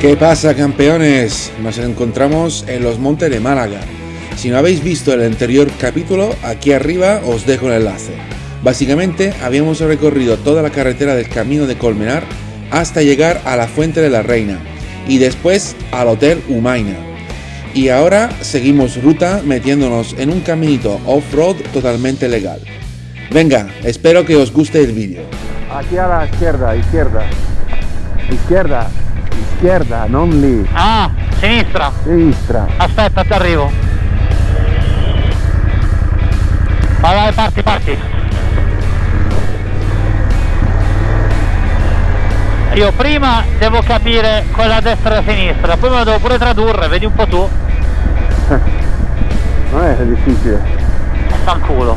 ¿Qué pasa campeones? Nos encontramos en los montes de Málaga. Si no habéis visto el anterior capítulo, aquí arriba os dejo el enlace. Básicamente habíamos recorrido toda la carretera del camino de Colmenar hasta llegar a la Fuente de la Reina y después al Hotel Humaina. Y ahora seguimos ruta metiéndonos en un caminito off-road totalmente legal. Venga, espero que os guste el vídeo. Aquí a la izquierda, izquierda. Izquierda, izquierda, non lì. Ah, sinistra. Sinistra. Aspetta, ti arrivo. Vai, vai, parti, parti. Io prima devo capire quella destra e la sinistra, poi me la devo pure tradurre, vedi un po' tu. Non è difficile. E fanculo.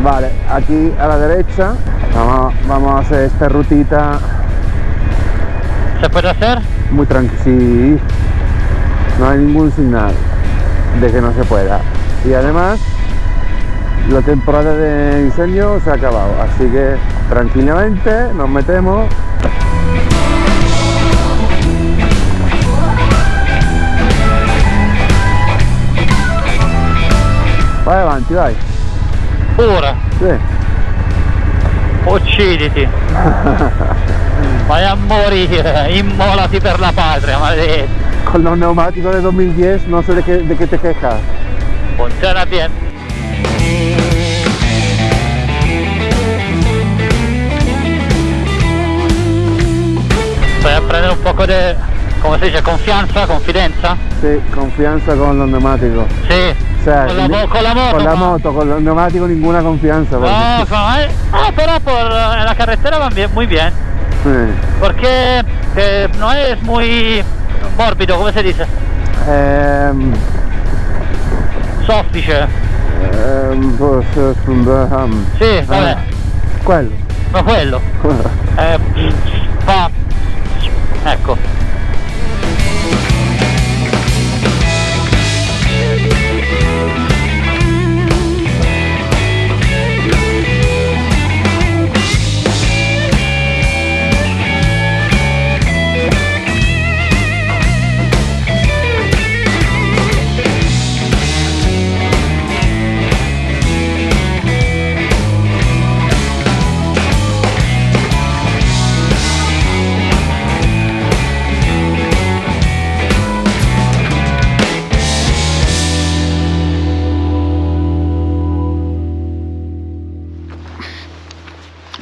Vale, aquí a la derecha vamos, vamos a hacer esta rutita ¿Se puede hacer? muy tranquila. Sí, no hay ningún señal de que no se pueda. Y además, la temporada de incendio se ha acabado, así que tranquilamente nos metemos. Vai avanti, vai. Pure. Sì. Ucciditi. Vai a morire, immolati per la patria, maledetto. Con los neumáticos de 2010 no sé de qué, de qué te quejas. Funziona bien. Vai a prendere un poco di, come si dice, confianza, confidenza? Sí, confianza con los neumáticos. Sì. Sea, con, la, con la moto. Con la moto, con los neumáticos ninguna confianza. No, no, eh, ah, pero por eh, la carretera van bien, muy bien. Sí. Porque eh, no es muy morbido, come si dice? Ehm, Soffice. ehm, pues, eh, Sì, vabbè, quello. ma quello. Eh, fa. Ecco.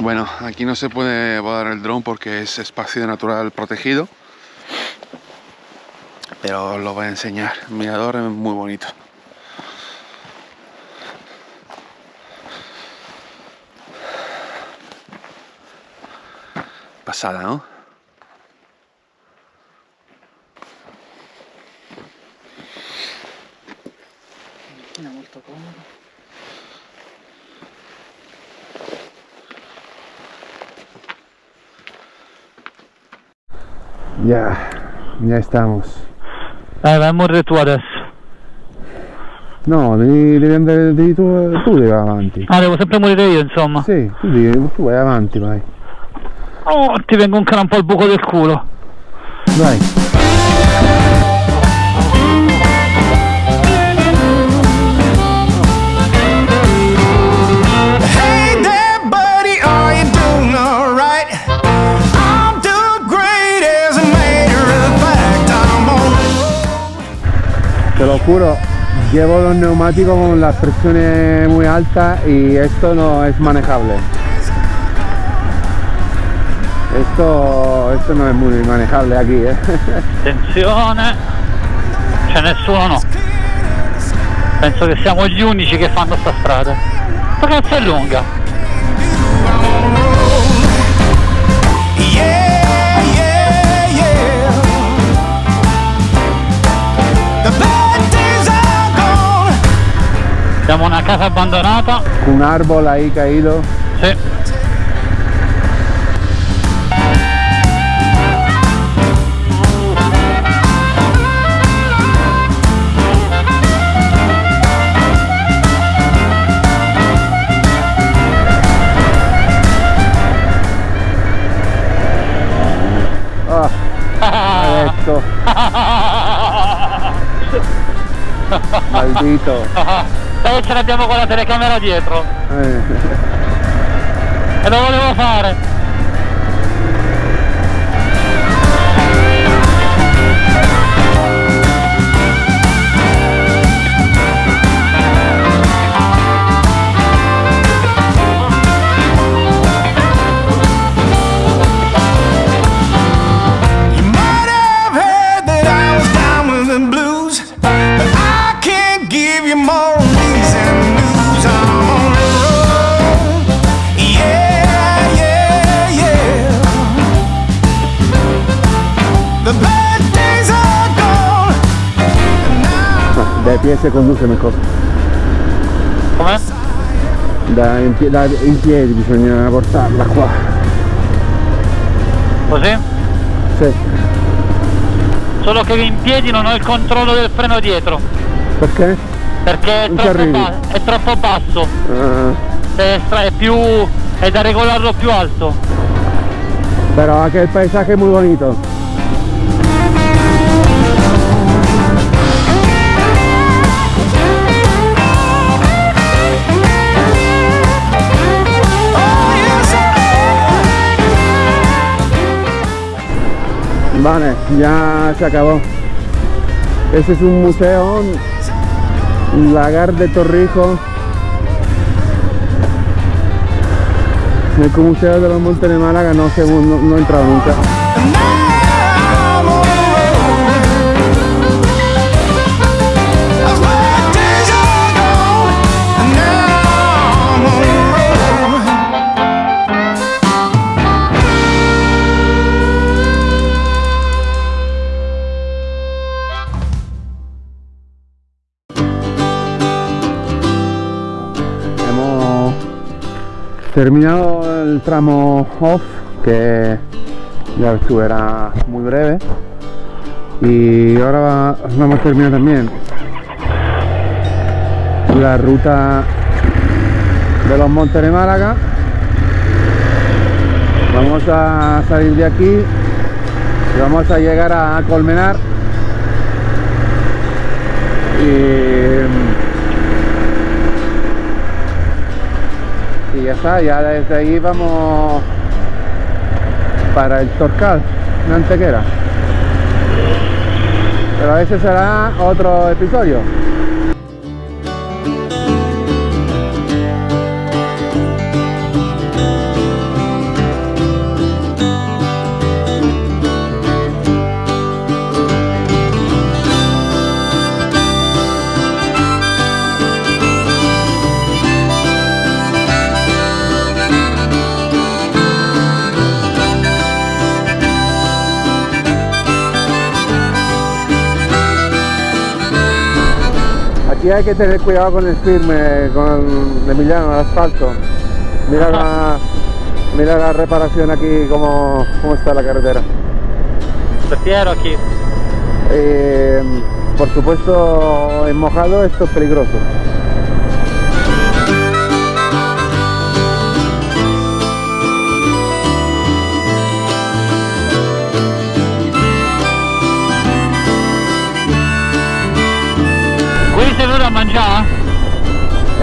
Bueno, aquí no se puede volar el dron porque es espacio natural protegido. Pero os lo voy a enseñar. El mirador es muy bonito. Pasada, ¿no? Ya, ya estamos. Eh, vai a morire tu adesso. No, devi, devi andare, devi tu, tu devi avanti. Ah, devo sempre morire io, insomma. Sì, tu, devi, tu vai avanti, vai. Oh, ti vengo un po' al buco del culo. Vai. Juro, llevo los neumáticos con las presiones muy altas y esto no es manejable. Esto, esto no es muy manejable aquí, ¿eh? Attenzione. C'è nessuno, no. Penso che siamo gli unici che fanno sta strada. Ma cazzo è lunga? un árbol ahí caído. Sí. Ah, Maldito. Che ce l'abbiamo con la telecamera dietro Eh. e lo volevo fare. Si conduce mejor. Come? Da in, da in piedi bisogna portarla qua. Così? Sì. Solo che in piedi non ho il controllo del freno dietro Perché? perché è troppo, ba- è troppo basso. Ah, Destra è più. è da regolarlo più alto. pero aquí el paisaje es muy bonito. Vale, ya se acabó. Este es un museo, Lagar de Torrijos. El Museo de los Montes de Málaga no, sé, no, no he entrado nunca. Terminado el tramo off, que ya ves era muy breve. Y ahora va- vamos a terminar también la ruta de los Montes de Málaga. Vamos a salir de aquí y vamos a llegar a Colmenar. Y ya está, ya desde ahí vamos para el Torcal, en Antequera. Pero ese será otro episodio. Aquí hay que tener cuidado con el firme, con el Emiliano, el asfalto. Mira la, mira la reparación aquí, cómo, cómo está la carretera. Prefiero aquí. Eh, por supuesto, en mojado esto es peligroso. Sei venuto a mangiare?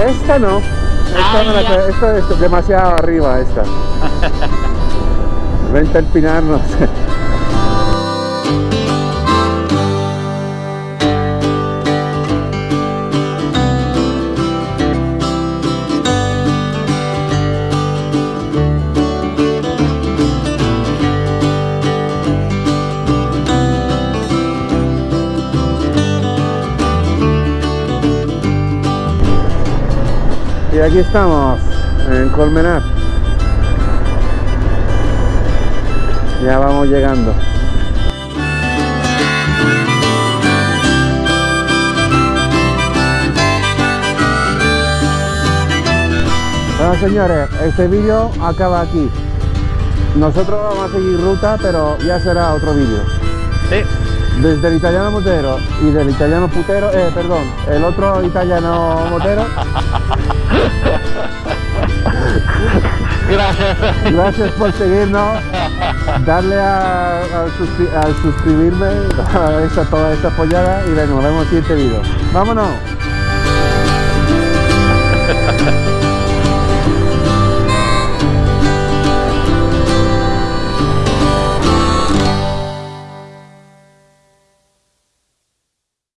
Esta no. Esta, no la esta es demasiado arriba, esta. Vente a empinarnos. Y aquí estamos, en Colmenar. Ya vamos llegando. Bueno señores, este vídeo acaba aquí. Nosotros vamos a seguir ruta, pero ya será otro vídeo. Sì. Desde el italiano motero y del italiano putero, eh, perdón, el otro italiano motero. Grazie. Gracias por seguirnos. darle a, suscribirme a esa, toda esa pollada y nos vemos en el siguiente vídeo. ¡Vámonos!